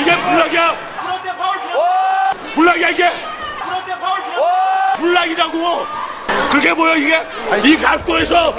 이게 블락이야. 블락이야 이게. 블락이라고 그게 뭐야 이게 이 각도에서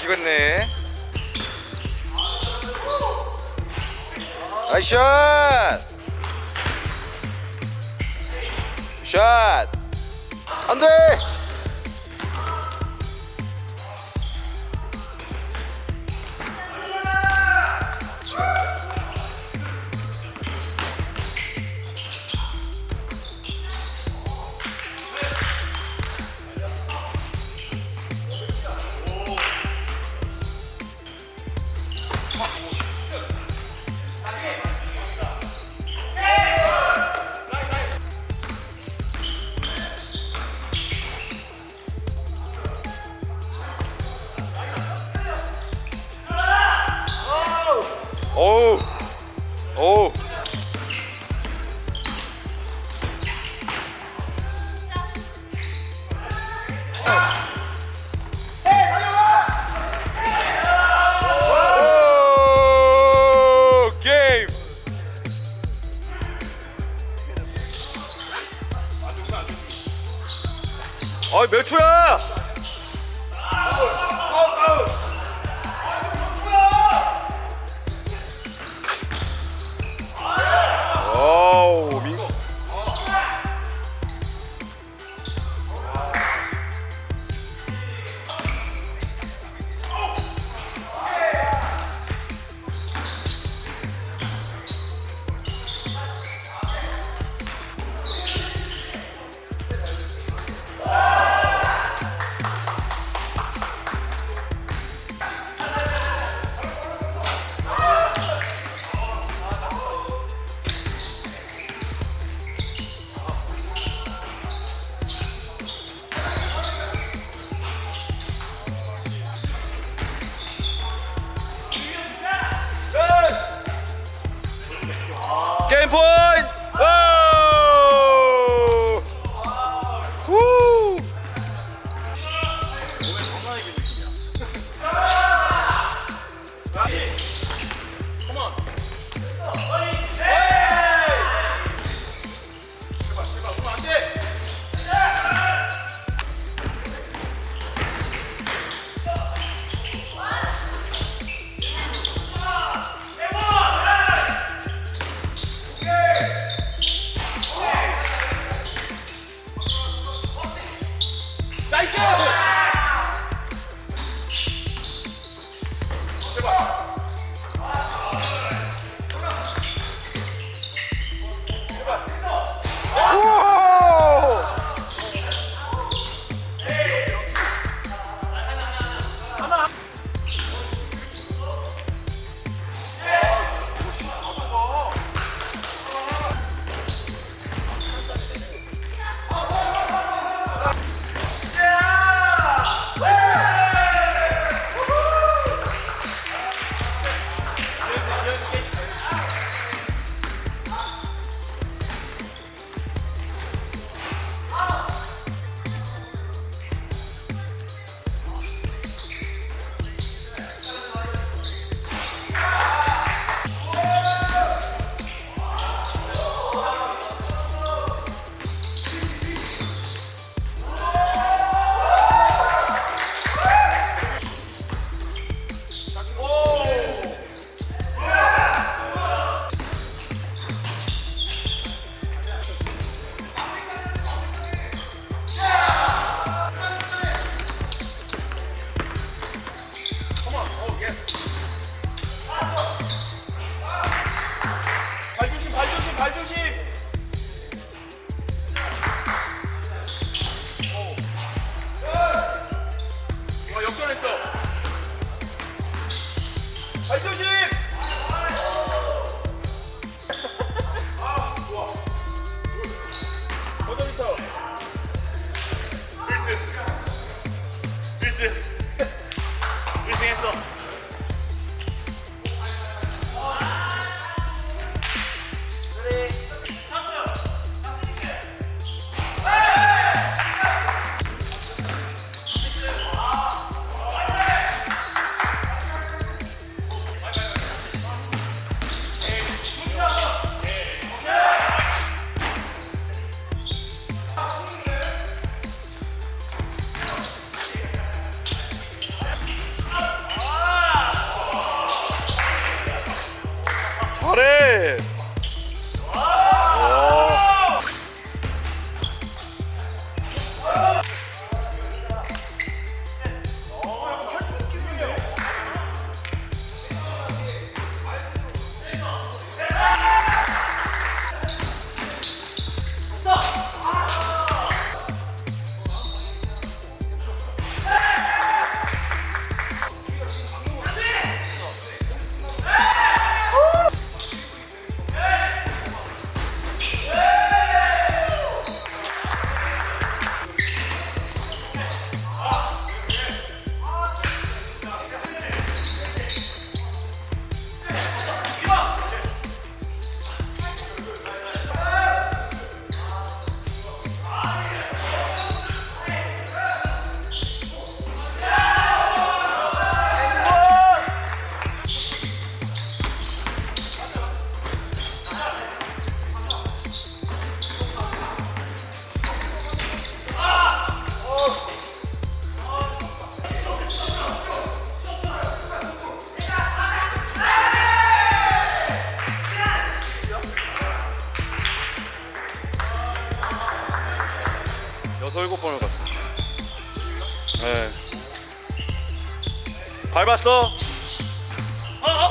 아 지겠네 나이스 샷 샷! 안돼! 어우. 어우. 오, 게임. 어이 몇 초야?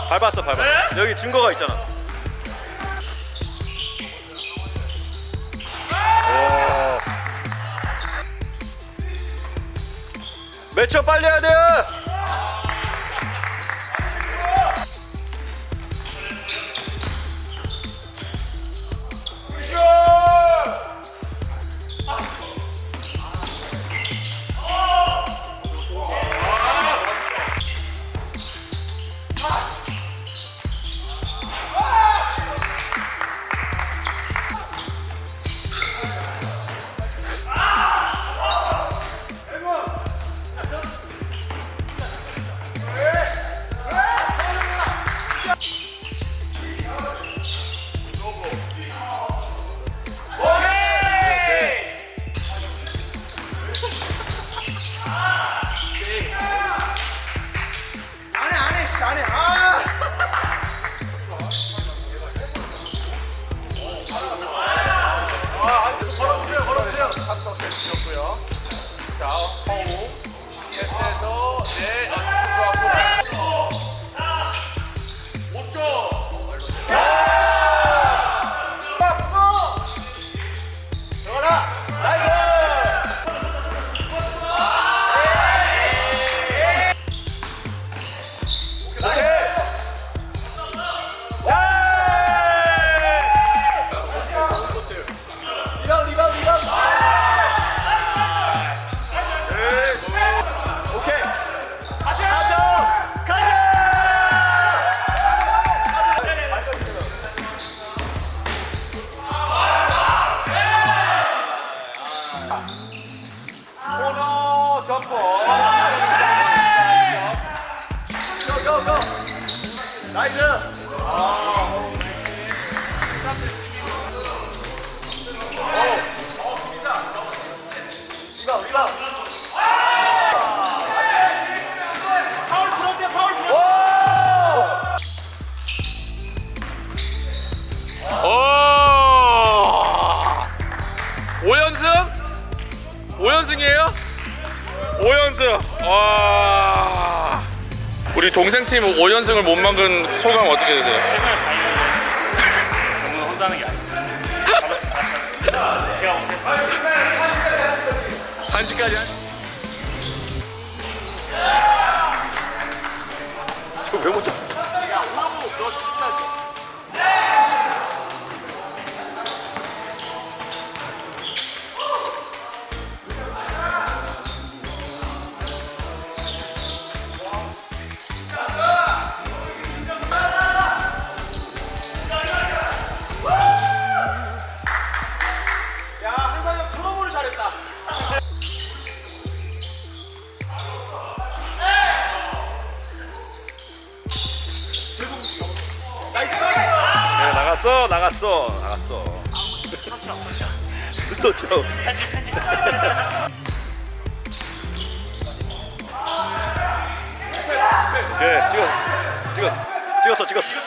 밟았어 밟았어. 네? 여기 증거가 있잖아. 아! 매쳐 빨리 해야 돼 우리 동생 팀 5연승을 못 막은 소감 어떻게 되세요? 오늘 혼자 하는 게 아니에요. 제가 못했어요. 1시까지 한 저거 왜못 잡? 나갔어. 나갔어. 또 오케이 찍어. 찍어. 찍었어 찍었어